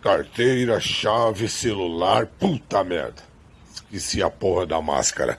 Carteira, chave, celular. Puta merda. Esqueci a porra da máscara.